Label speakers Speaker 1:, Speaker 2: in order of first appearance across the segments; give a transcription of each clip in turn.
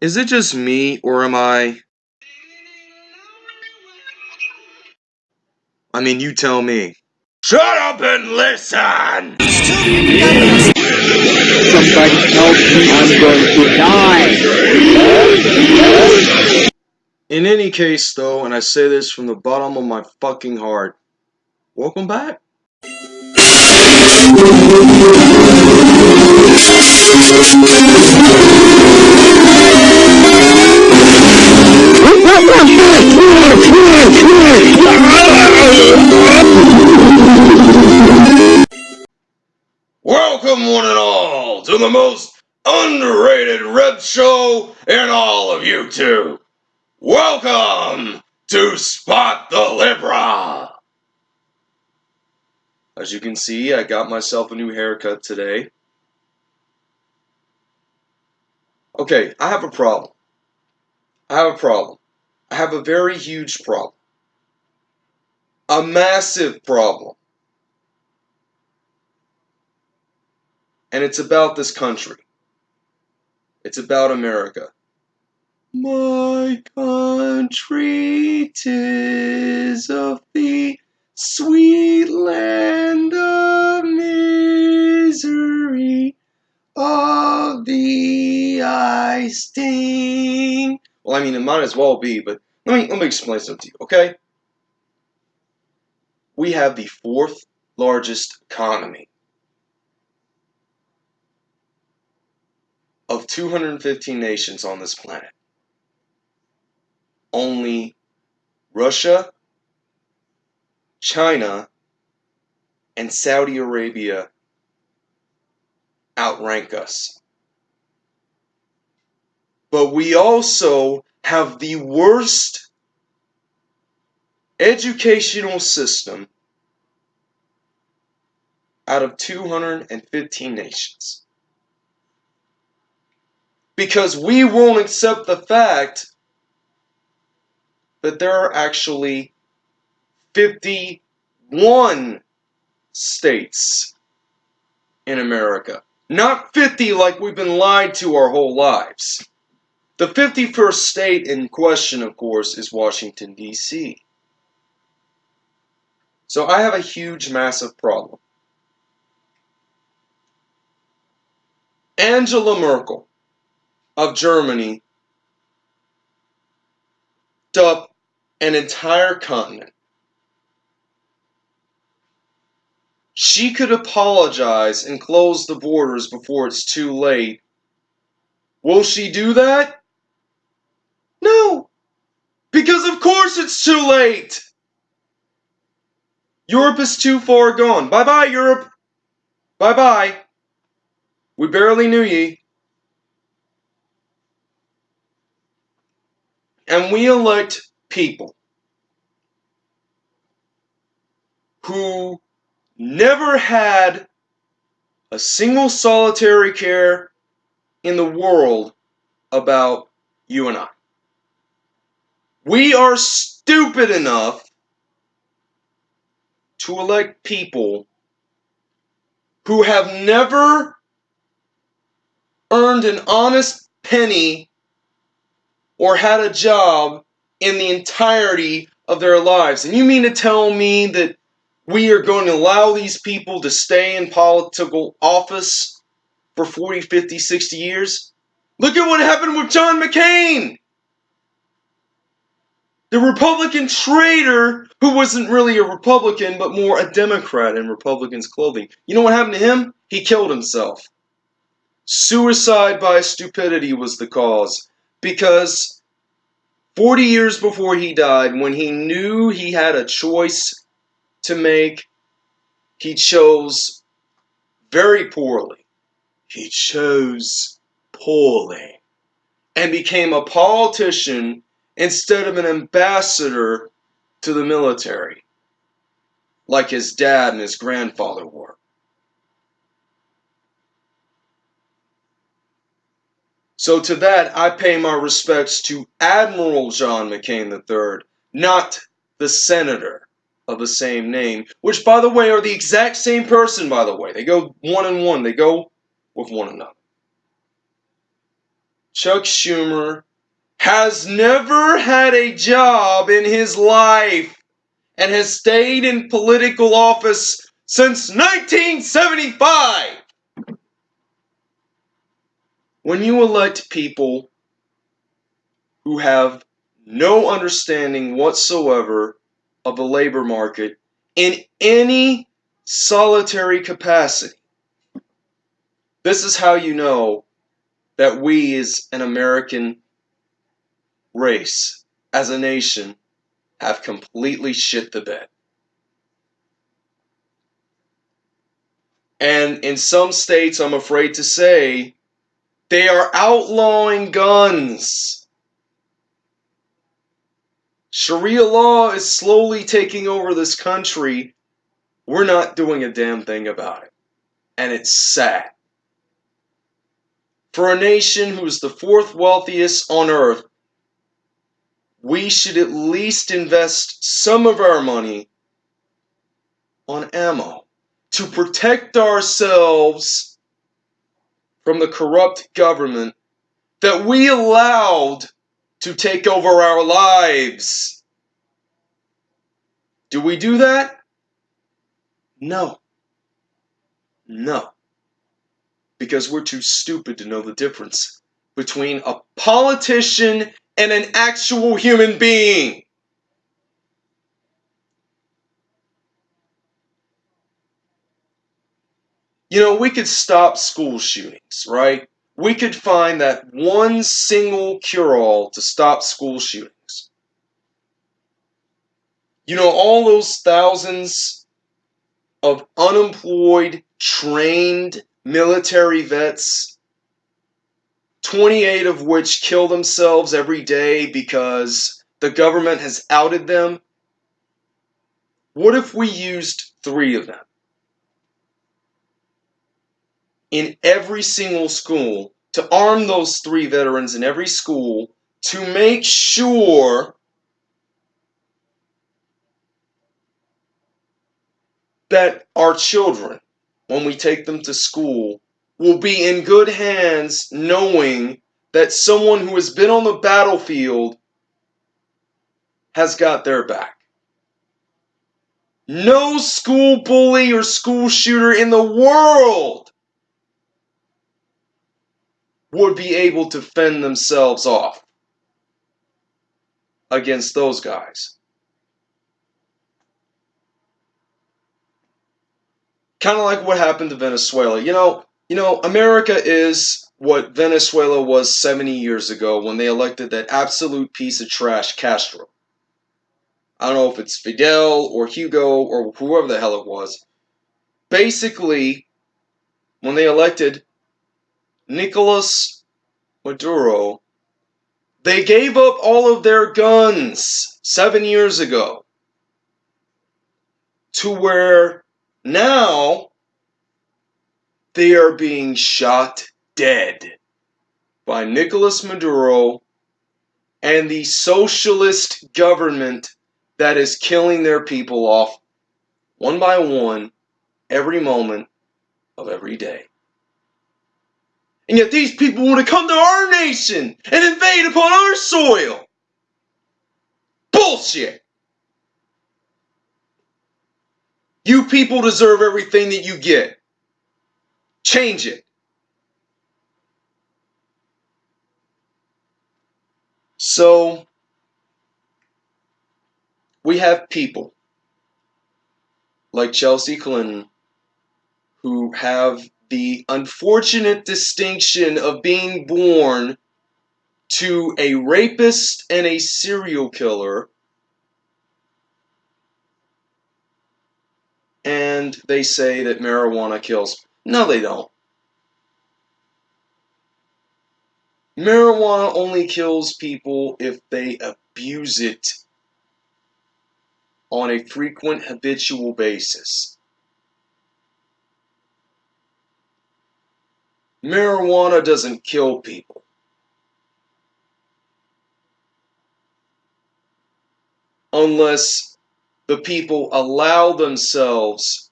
Speaker 1: Is it just me, or am I. I mean, you tell me. Shut up and listen!
Speaker 2: Somebody help me, I'm going to die!
Speaker 1: In any case, though, and I say this from the bottom of my fucking heart, welcome back. Welcome, one and all, to the most underrated rep show in all of YouTube. Welcome to Spot the Liberal. As you can see, I got myself a new haircut today. Okay, I have a problem. I have a problem. I have a very huge problem. A massive problem. And it's about this country. It's about America. My country, tis of thee, sweet land of misery, of thee I sting. Well, I mean, it might as well be, but let me let me explain something to you, okay? We have the fourth largest economy of 215 nations on this planet. Only Russia, China, and Saudi Arabia outrank us. But we also have the worst educational system out of 215 nations because we won't accept the fact that there are actually 51 states in America. Not 50 like we've been lied to our whole lives. The 51st state in question, of course, is Washington, D.C. So I have a huge, massive problem. Angela Merkel of Germany up an entire continent. She could apologize and close the borders before it's too late. Will she do that? No, because of course it's too late. Europe is too far gone. Bye bye, Europe. Bye bye. We barely knew ye. and we elect people who never had a single solitary care in the world about you and I. We are stupid enough to elect people who have never earned an honest penny or had a job in the entirety of their lives. And you mean to tell me that we are going to allow these people to stay in political office for 40, 50, 60 years? Look at what happened with John McCain! The Republican traitor who wasn't really a Republican but more a Democrat in Republicans' clothing. You know what happened to him? He killed himself. Suicide by stupidity was the cause because 40 years before he died, when he knew he had a choice to make, he chose very poorly. He chose poorly and became a politician instead of an ambassador to the military, like his dad and his grandfather were. So to that, I pay my respects to Admiral John McCain III, not the senator of the same name, which, by the way, are the exact same person, by the way. They go one and one, they go with one another. Chuck Schumer, has never had a job in his life and has stayed in political office since 1975. When you elect people who have no understanding whatsoever of the labor market in any solitary capacity, this is how you know that we as an American race, as a nation, have completely shit the bed. And in some states, I'm afraid to say, they are outlawing guns. Sharia law is slowly taking over this country. We're not doing a damn thing about it. And it's sad. For a nation who's the fourth wealthiest on earth, we should at least invest some of our money on ammo to protect ourselves from the corrupt government that we allowed to take over our lives. Do we do that? No. No. Because we're too stupid to know the difference between a politician and an actual human being. You know, we could stop school shootings, right? We could find that one single cure all to stop school shootings. You know, all those thousands of unemployed, trained military vets 28 of which kill themselves every day because the government has outed them. What if we used three of them? In every single school to arm those three veterans in every school to make sure that our children, when we take them to school, will be in good hands knowing that someone who has been on the battlefield has got their back. No school bully or school shooter in the world would be able to fend themselves off against those guys. Kind of like what happened to Venezuela. You know, you know, America is what Venezuela was 70 years ago when they elected that absolute piece of trash, Castro. I don't know if it's Fidel or Hugo or whoever the hell it was. Basically, when they elected Nicolas Maduro, they gave up all of their guns seven years ago to where now they are being shot dead by Nicolas Maduro and the socialist government that is killing their people off one by one every moment of every day. And yet these people want to come to our nation and invade upon our soil. Bullshit. You people deserve everything that you get. Change it. So, we have people like Chelsea Clinton who have the unfortunate distinction of being born to a rapist and a serial killer. And they say that marijuana kills. No, they don't. Marijuana only kills people if they abuse it on a frequent, habitual basis. Marijuana doesn't kill people. Unless the people allow themselves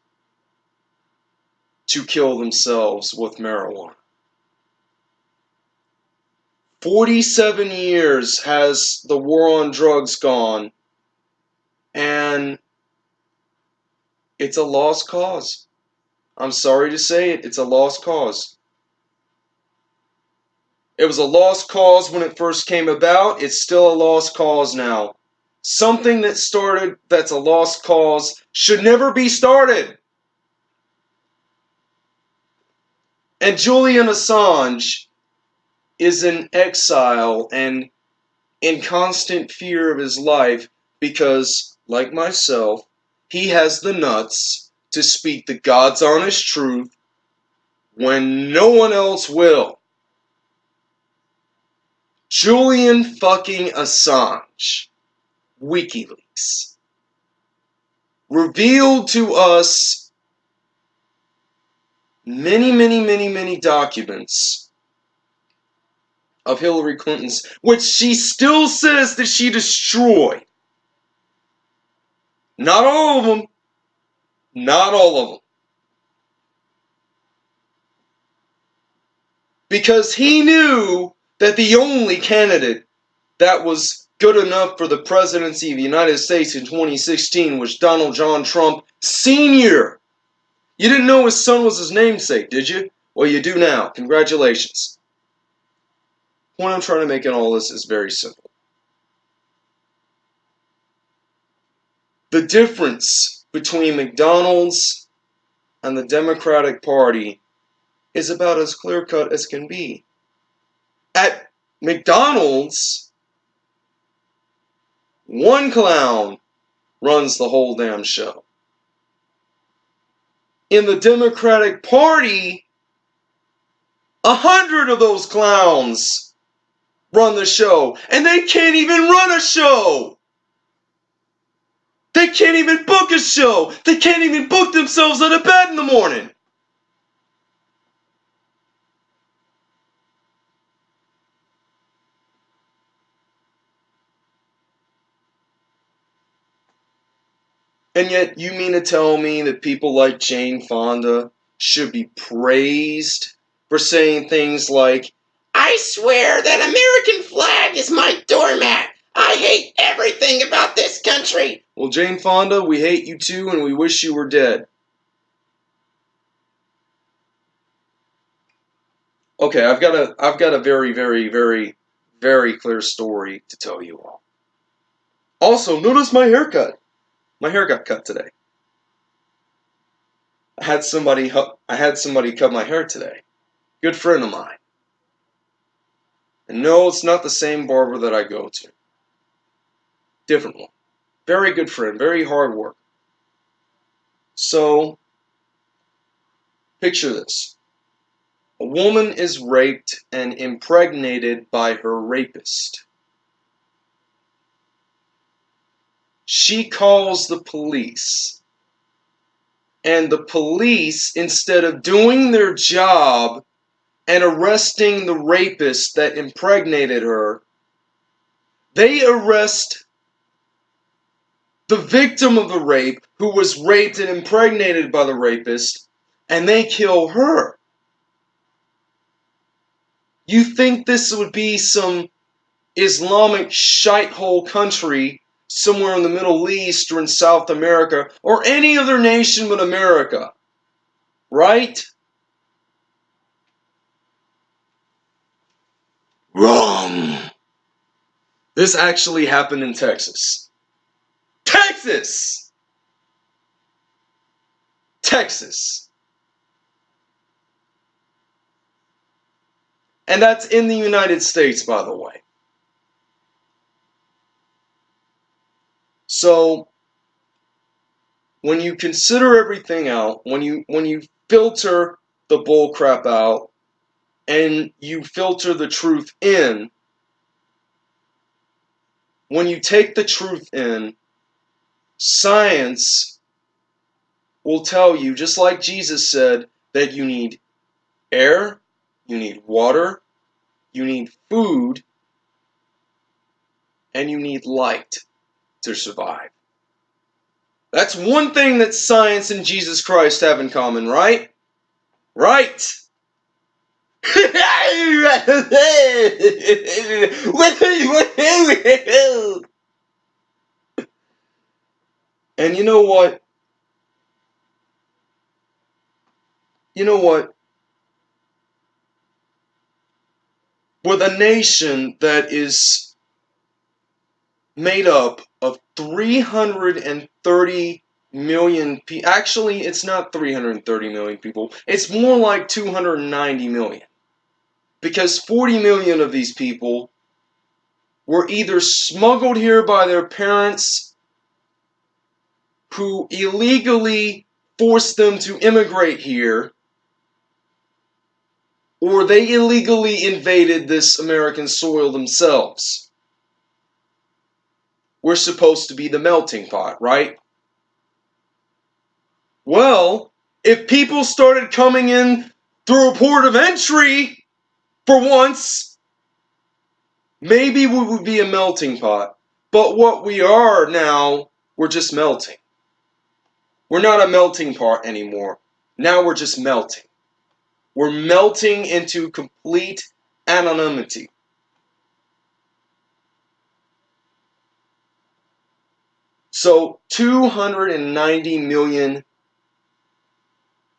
Speaker 1: to kill themselves with marijuana. 47 years has the war on drugs gone, and it's a lost cause. I'm sorry to say it, it's a lost cause. It was a lost cause when it first came about, it's still a lost cause now. Something that started that's a lost cause should never be started. And Julian Assange is in exile and in constant fear of his life because, like myself, he has the nuts to speak the God's honest truth when no one else will. Julian fucking Assange, WikiLeaks, revealed to us many, many, many, many documents of Hillary Clinton's, which she still says that she destroyed. Not all of them. Not all of them. Because he knew that the only candidate that was good enough for the presidency of the United States in 2016 was Donald John Trump Sr. You didn't know his son was his namesake, did you? Well, you do now. Congratulations. Point I'm trying to make in all this is very simple. The difference between McDonald's and the Democratic Party is about as clear cut as can be. At McDonald's, one clown runs the whole damn show. In the Democratic Party, a hundred of those clowns run the show, and they can't even run a show. They can't even book a show. They can't even book themselves out of bed in the morning. And yet, you mean to tell me that people like Jane Fonda should be praised for saying things like, I swear that American flag is my doormat. I hate everything about this country. Well, Jane Fonda, we hate you too, and we wish you were dead. Okay, I've got a I've got a very, very, very, very clear story to tell you all. Also, notice my haircut. My hair got cut today. I had somebody I had somebody cut my hair today. Good friend of mine. And no, it's not the same barber that I go to. Different one. Very good friend, very hard work. So, picture this. A woman is raped and impregnated by her rapist. She calls the police. And the police, instead of doing their job and arresting the rapist that impregnated her, they arrest the victim of the rape who was raped and impregnated by the rapist, and they kill her. You think this would be some Islamic shithole country somewhere in the Middle East or in South America or any other nation but America, right? Wrong. This actually happened in Texas. Texas! Texas. And that's in the United States, by the way. So, when you consider everything out, when you when you filter the bull crap out, and you filter the truth in, when you take the truth in, science will tell you, just like Jesus said, that you need air, you need water, you need food, and you need light to survive. That's one thing that science and Jesus Christ have in common, right? Right! and you know what? You know what? With a nation that is made up of 330 million people. Actually, it's not 330 million people. It's more like 290 million. Because 40 million of these people were either smuggled here by their parents who illegally forced them to immigrate here or they illegally invaded this American soil themselves. We're supposed to be the melting pot, right? Well, if people started coming in through a port of entry for once, maybe we would be a melting pot. But what we are now, we're just melting. We're not a melting pot anymore. Now we're just melting. We're melting into complete anonymity. So 290 million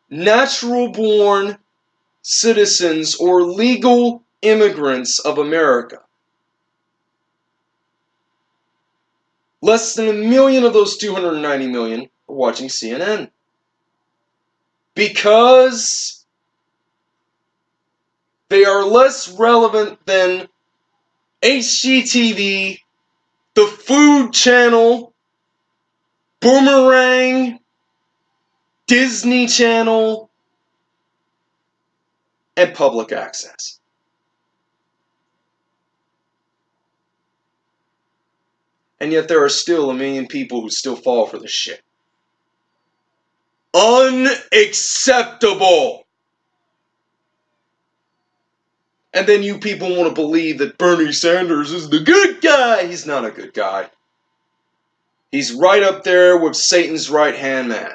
Speaker 1: natural born citizens or legal immigrants of America. Less than a million of those 290 million are watching CNN. Because they are less relevant than HGTV, the Food Channel, Boomerang, Disney Channel, and public access. And yet there are still a million people who still fall for this shit. Unacceptable! And then you people want to believe that Bernie Sanders is the good guy. He's not a good guy. He's right up there with Satan's right hand man.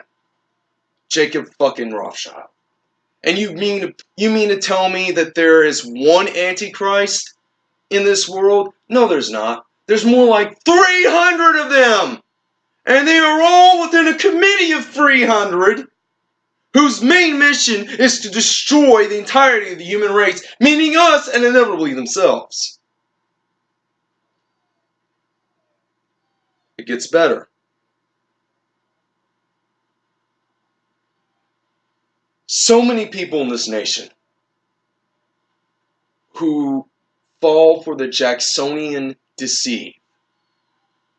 Speaker 1: Jacob fucking Rothschild. And you mean to, you mean to tell me that there is one antichrist in this world? No, there's not. There's more like 300 of them. And they are all within a committee of 300 whose main mission is to destroy the entirety of the human race, meaning us and inevitably themselves. It gets better. so many people in this nation who fall for the Jacksonian deceit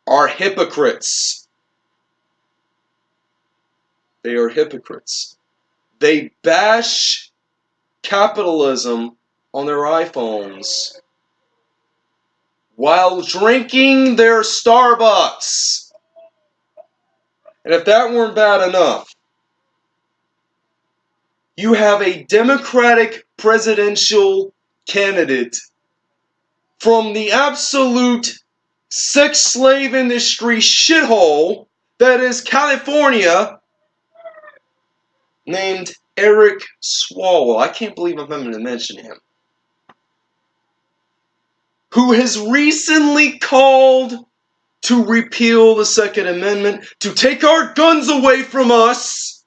Speaker 1: are hypocrites. They are hypocrites. They bash capitalism on their iPhones while drinking their Starbucks. And if that weren't bad enough, you have a Democratic presidential candidate from the absolute sex slave industry shithole that is California named Eric Swalwell. I can't believe I'm having to mention him. Who has recently called to repeal the Second Amendment, to take our guns away from us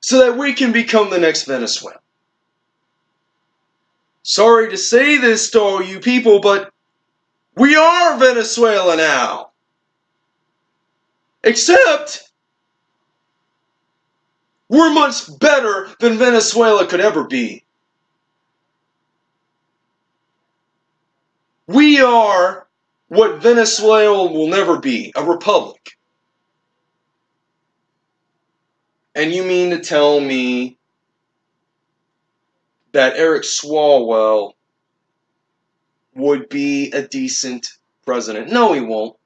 Speaker 1: so that we can become the next Venezuela. Sorry to say this to all you people, but we are Venezuela now. Except we're much better than Venezuela could ever be. We are what Venezuela will never be a republic. And you mean to tell me that Eric Swalwell would be a decent president? No, he won't.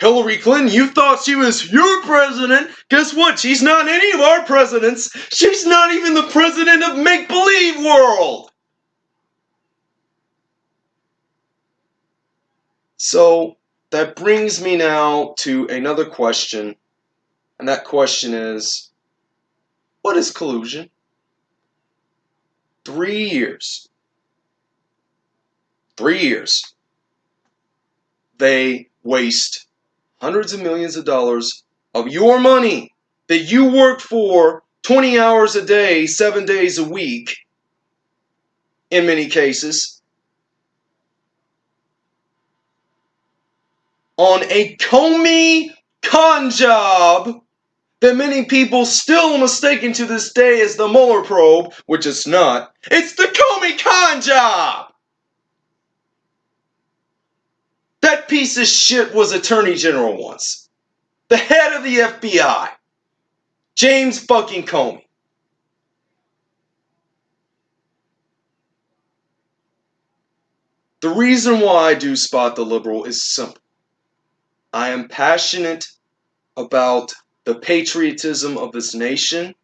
Speaker 1: Hillary Clinton, you thought she was your president. Guess what? She's not any of our presidents. She's not even the president of make believe world. So that brings me now to another question. And that question is what is collusion? three years, three years, they waste hundreds of millions of dollars of your money that you worked for 20 hours a day, seven days a week, in many cases, on a Comey con job that many people still mistaken to this day as the Mueller probe, which it's not. It's the Comey con job! That piece of shit was Attorney General once. The head of the FBI. James fucking Comey. The reason why I do spot the liberal is simple. I am passionate about the patriotism of this nation.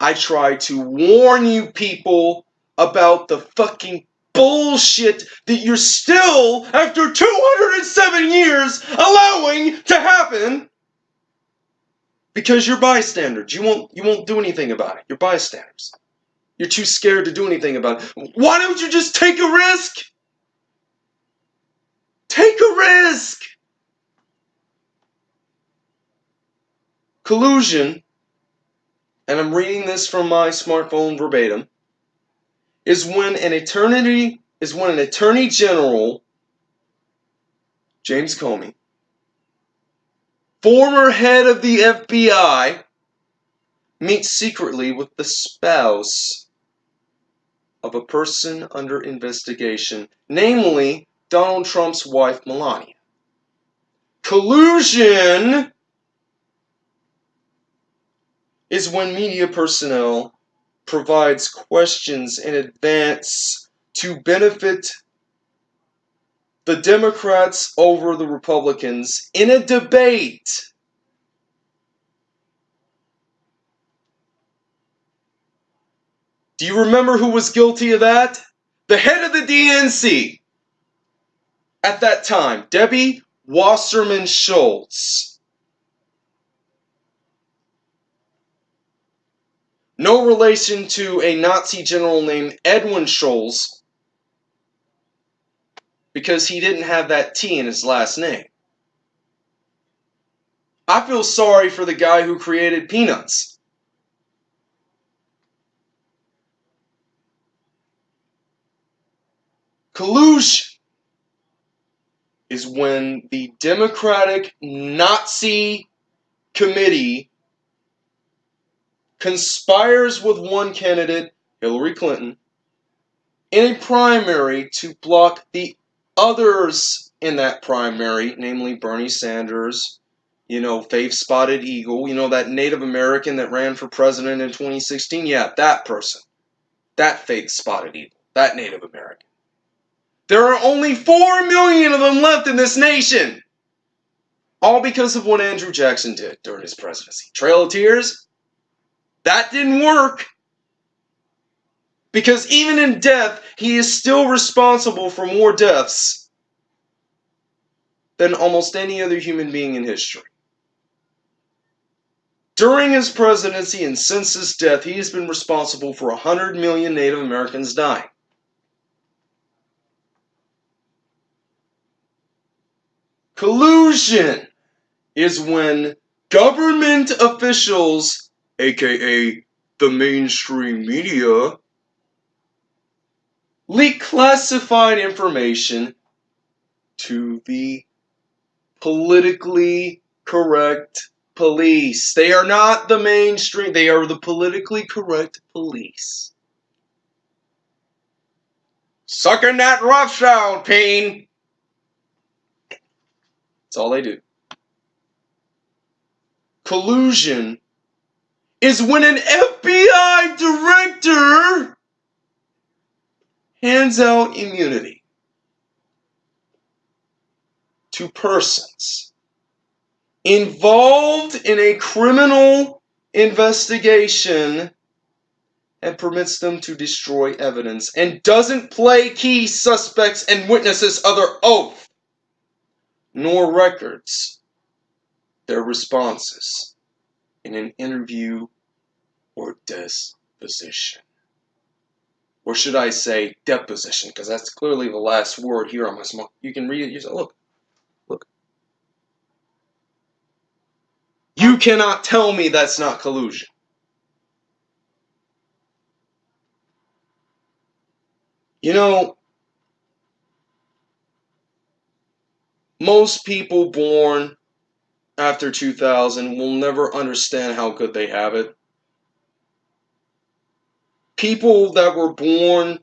Speaker 1: I try to warn you people about the fucking bullshit that you're still, after 207 years, allowing to happen because you're bystanders. You won't you won't do anything about it. You're bystanders. You're too scared to do anything about it. Why don't you just take a risk? Take a risk. Collusion, and I'm reading this from my smartphone verbatim, is when an eternity is when an attorney general, James Comey, former head of the FBI, meets secretly with the spouse of a person under investigation, namely Donald Trump's wife, Melania. Collusion is when media personnel provides questions in advance to benefit the Democrats over the Republicans in a debate. Do you remember who was guilty of that? The head of the DNC at that time, Debbie Wasserman Schultz. No relation to a Nazi general named Edwin Scholes because he didn't have that T in his last name. I feel sorry for the guy who created Peanuts. Collusion is when the Democratic Nazi committee conspires with one candidate, Hillary Clinton, in a primary to block the others in that primary, namely Bernie Sanders, you know, Faith Spotted Eagle, you know, that Native American that ran for president in 2016. Yeah, that person. That Faith Spotted Eagle. That Native American. There are only 4 million of them left in this nation. All because of what Andrew Jackson did during his presidency. Trail of Tears? That didn't work. Because even in death, he is still responsible for more deaths than almost any other human being in history. During his presidency and since his death, he has been responsible for 100 million Native Americans dying. Collusion is when government officials, aka the mainstream media, leak classified information to the politically correct police. They are not the mainstream, they are the politically correct police. Sucking that Rothschild pain. That's all they do. Collusion is when an FBI director hands out immunity to persons involved in a criminal investigation and permits them to destroy evidence and doesn't play key suspects and witnesses other oath nor records their responses in an interview or disposition. or should I say deposition, because that's clearly the last word here on my small. You can read it yourself. Look, look. You cannot tell me that's not collusion. You know, most people born after 2000 will never understand how good they have it. People that were born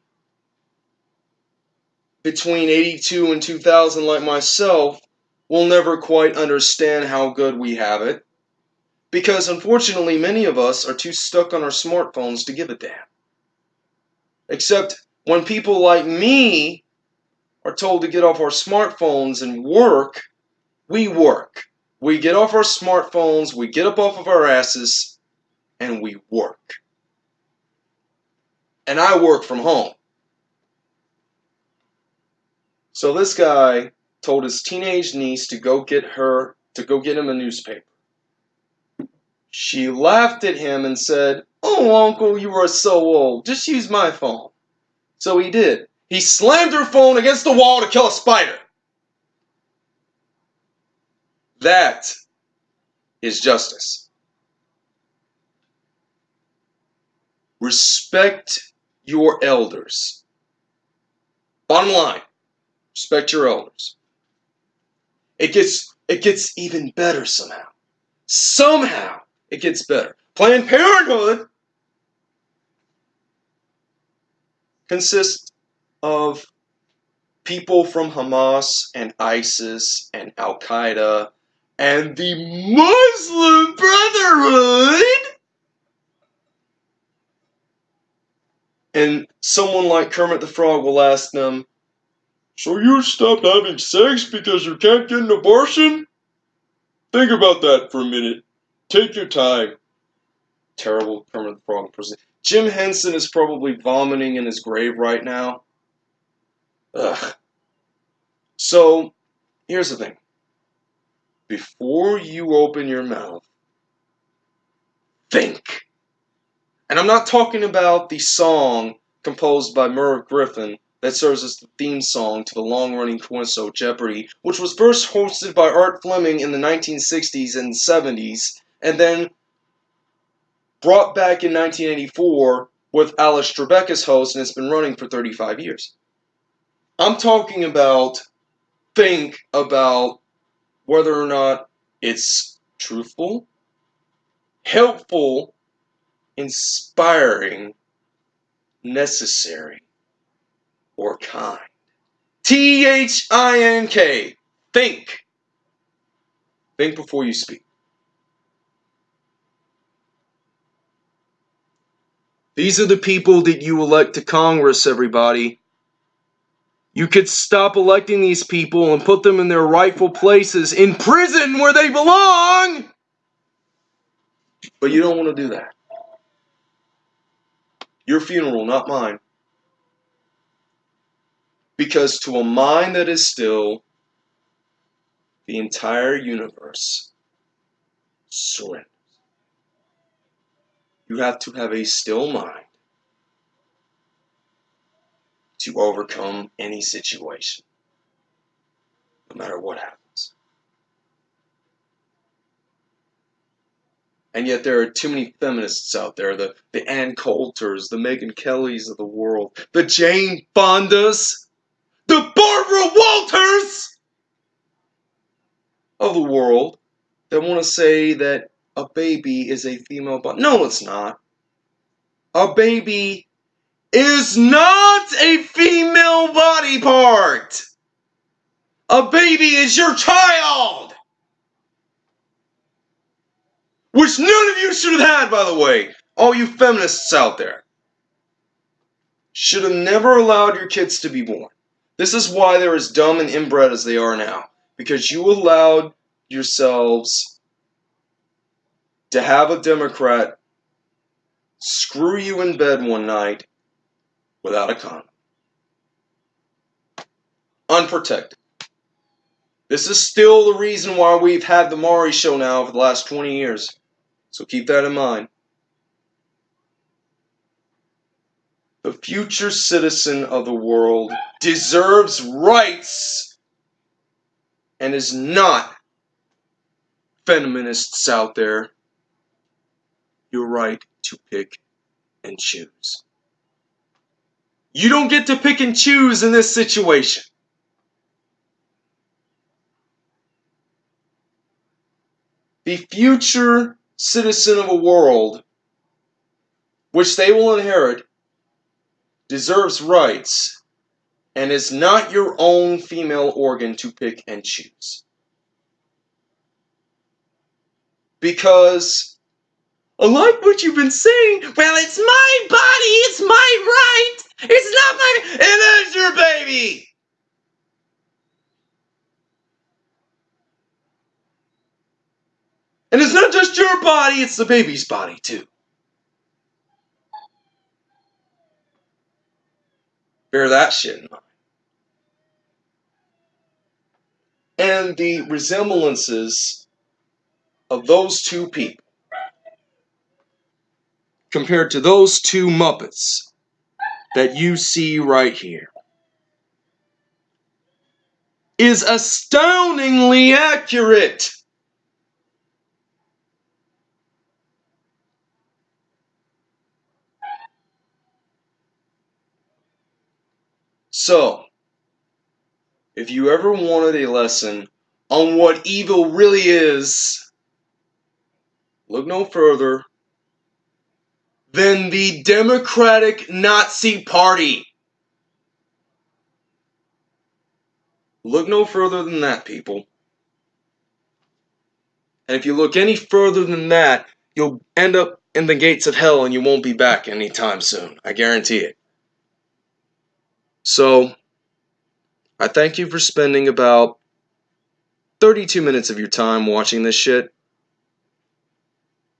Speaker 1: between 82 and 2000, like myself, will never quite understand how good we have it. Because unfortunately, many of us are too stuck on our smartphones to give a damn. Except when people like me are told to get off our smartphones and work, we work. We get off our smartphones, we get up off of our asses, and we work. And I work from home. So this guy told his teenage niece to go get her to go get him a newspaper. She laughed at him and said, "Oh, uncle, you are so old. Just use my phone." So he did. He slammed her phone against the wall to kill a spider. That is justice. Respect your elders. Bottom line, respect your elders. It gets it gets even better somehow. Somehow it gets better. Planned Parenthood consists of people from Hamas and ISIS and Al Qaeda and the Muslim Brotherhood. And someone like Kermit the Frog will ask them, So you stopped having sex because you can't get an abortion? Think about that for a minute. Take your time. Terrible Kermit the Frog person. Jim Henson is probably vomiting in his grave right now. Ugh. So, here's the thing. Before you open your mouth, think. And I'm not talking about the song composed by Merv Griffin that serves as the theme song to the long running show Jeopardy, which was first hosted by Art Fleming in the 1960s and 70s, and then brought back in 1984 with Alex Trebek as host, and it's been running for 35 years. I'm talking about think about whether or not it's truthful, helpful, inspiring, necessary, or kind. T H I N K. Think. Think before you speak. These are the people that you elect to Congress, everybody. You could stop electing these people and put them in their rightful places in prison where they belong. But you don't want to do that. Your funeral, not mine. Because to a mind that is still, the entire universe surrenders. You have to have a still mind to overcome any situation, no matter what happens. And yet there are too many feminists out there, the, the Ann Coulters, the Megyn Kellys of the world, the Jane Fondas, the Barbara Walters of the world that want to say that a baby is a female body. No, it's not. A baby is not a female body part. A baby is your child. Which none of you should have had, by the way. All you feminists out there. Should have never allowed your kids to be born. This is why they're as dumb and inbred as they are now. Because you allowed yourselves to have a Democrat screw you in bed one night without a condom. Unprotected. This is still the reason why we've had the Maury show now for the last 20 years. So keep that in mind. The future citizen of the world deserves rights and is not feminists out there your right to pick and choose. You don't get to pick and choose in this situation. The future citizen of a world which they will inherit deserves rights and is not your own female organ to pick and choose. Because I like what you've been saying. Well, it's my body, it's my right. It's not my and that's your baby. And it's not just your body, it's the baby's body too. Bear that shit in mind. And the resemblances of those two people compared to those two Muppets that you see right here is astoundingly accurate. So, if you ever wanted a lesson on what evil really is, look no further than the Democratic Nazi Party. Look no further than that, people. And if you look any further than that, you'll end up in the gates of hell and you won't be back anytime soon. I guarantee it. So, I thank you for spending about 32 minutes of your time watching this shit.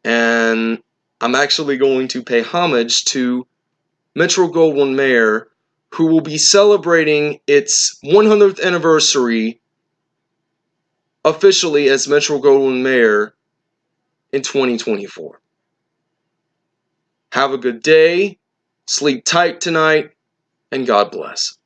Speaker 1: And I'm actually going to pay homage to Metro Goldwyn Mayer, who will be celebrating its 100th anniversary officially as Metro Goldwyn Mayer in 2024. Have a good day, sleep tight tonight, and God bless.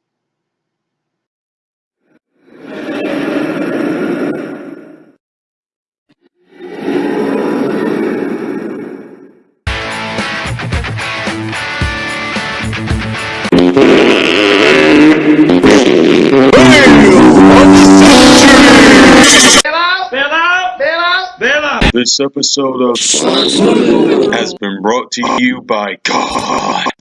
Speaker 3: This episode of has been brought to you by God.